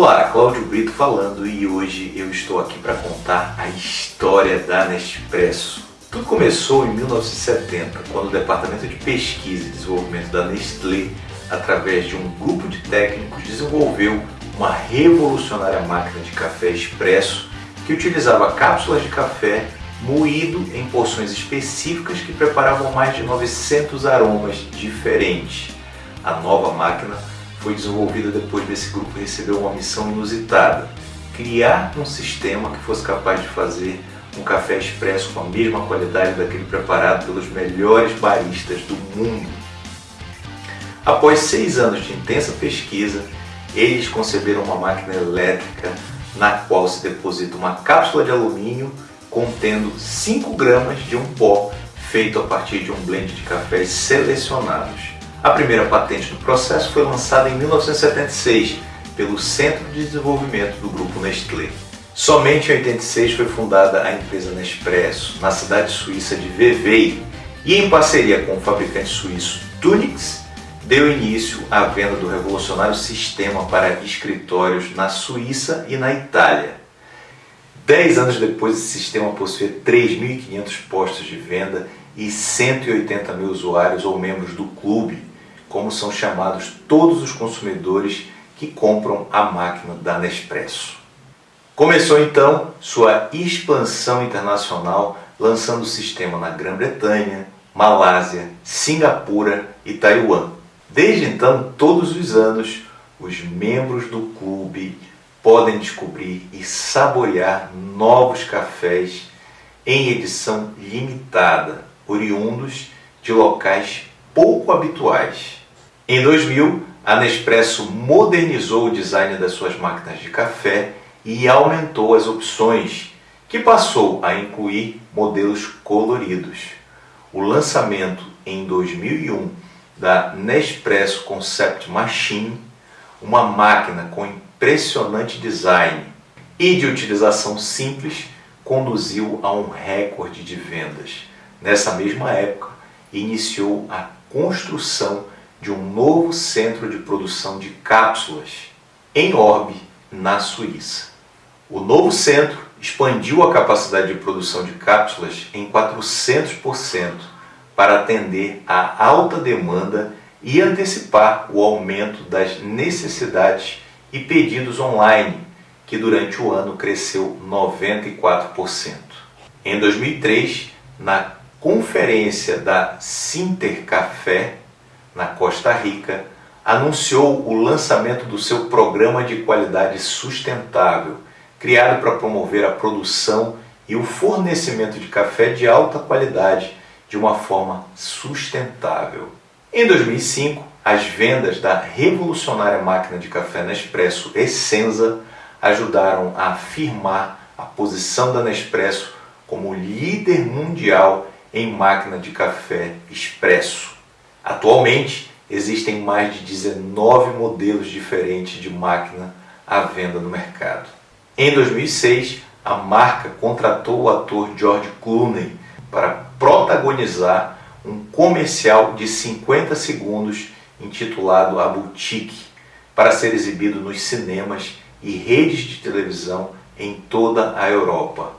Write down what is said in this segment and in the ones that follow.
Olá, Cláudio Brito falando e hoje eu estou aqui para contar a história da Nespresso. Tudo começou em 1970, quando o Departamento de Pesquisa e Desenvolvimento da Nestlé, através de um grupo de técnicos, desenvolveu uma revolucionária máquina de café expresso que utilizava cápsulas de café moído em porções específicas que preparavam mais de 900 aromas diferentes. A nova máquina foi desenvolvida depois desse grupo receber uma missão inusitada, criar um sistema que fosse capaz de fazer um café expresso com a mesma qualidade daquele preparado pelos melhores baristas do mundo. Após seis anos de intensa pesquisa, eles conceberam uma máquina elétrica na qual se deposita uma cápsula de alumínio contendo 5 gramas de um pó feito a partir de um blend de cafés selecionados. A primeira patente do processo foi lançada em 1976 pelo Centro de Desenvolvimento do Grupo Nestlé. Somente em 86 foi fundada a empresa Nespresso, na cidade suíça de Vevey, e em parceria com o fabricante suíço Tunix, deu início à venda do revolucionário sistema para escritórios na Suíça e na Itália. Dez anos depois, esse sistema possuía 3.500 postos de venda e 180 mil usuários ou membros do clube, como são chamados todos os consumidores que compram a máquina da Nespresso. Começou então sua expansão internacional, lançando o sistema na Grã-Bretanha, Malásia, Singapura e Taiwan. Desde então, todos os anos, os membros do clube podem descobrir e saborear novos cafés em edição limitada, oriundos de locais pouco habituais. Em 2000, a Nespresso modernizou o design das suas máquinas de café e aumentou as opções, que passou a incluir modelos coloridos. O lançamento em 2001 da Nespresso Concept Machine, uma máquina com impressionante design e de utilização simples, conduziu a um recorde de vendas. Nessa mesma época, iniciou a construção de um novo centro de produção de cápsulas em Orbe, na Suíça. O novo centro expandiu a capacidade de produção de cápsulas em 400% para atender à alta demanda e antecipar o aumento das necessidades e pedidos online, que durante o ano cresceu 94%. Em 2003, na conferência da Sinter Café, na Costa Rica, anunciou o lançamento do seu programa de qualidade sustentável, criado para promover a produção e o fornecimento de café de alta qualidade de uma forma sustentável. Em 2005, as vendas da revolucionária máquina de café Nespresso Essenza ajudaram a afirmar a posição da Nespresso como líder mundial em máquina de café expresso. Atualmente, existem mais de 19 modelos diferentes de máquina à venda no mercado. Em 2006, a marca contratou o ator George Clooney para protagonizar um comercial de 50 segundos intitulado A Boutique, para ser exibido nos cinemas e redes de televisão em toda a Europa.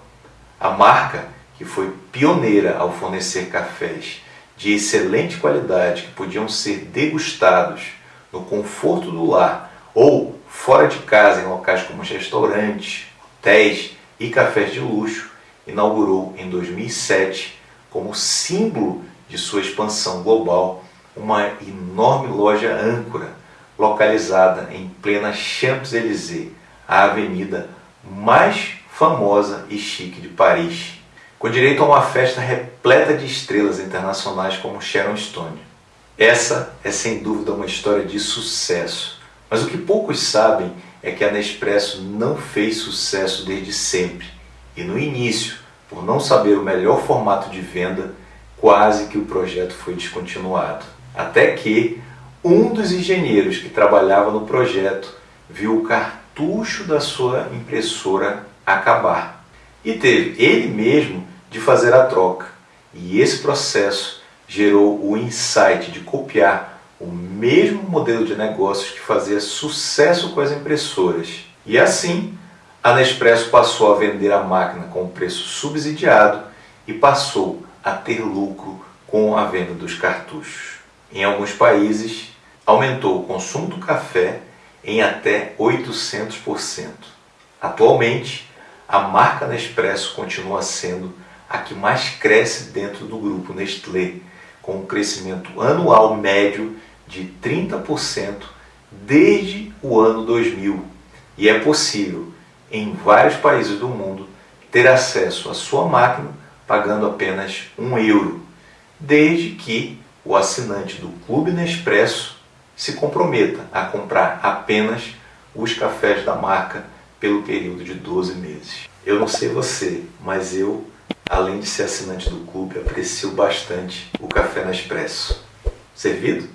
A marca, que foi pioneira ao fornecer cafés de excelente qualidade que podiam ser degustados no conforto do lar ou fora de casa em locais como restaurantes, hotéis e cafés de luxo, inaugurou em 2007 como símbolo de sua expansão global uma enorme loja âncora localizada em plena Champs-Élysées, a avenida mais famosa e chique de Paris com direito a uma festa repleta de estrelas internacionais como Sharon Stone. Essa é sem dúvida uma história de sucesso, mas o que poucos sabem é que a Nespresso não fez sucesso desde sempre e no início, por não saber o melhor formato de venda, quase que o projeto foi descontinuado. Até que um dos engenheiros que trabalhava no projeto viu o cartucho da sua impressora acabar e teve ele mesmo de fazer a troca. E esse processo gerou o insight de copiar o mesmo modelo de negócios que fazia sucesso com as impressoras. E assim, a Nespresso passou a vender a máquina com preço subsidiado e passou a ter lucro com a venda dos cartuchos. Em alguns países, aumentou o consumo do café em até 800%. Atualmente, a marca Nespresso continua sendo a que mais cresce dentro do grupo Nestlé, com um crescimento anual médio de 30% desde o ano 2000. E é possível, em vários países do mundo, ter acesso à sua máquina pagando apenas um euro, desde que o assinante do Clube Nespresso se comprometa a comprar apenas os cafés da marca pelo período de 12 meses. Eu não sei você, mas eu, além de ser assinante do clube, aprecio bastante o café Nespresso. Servido?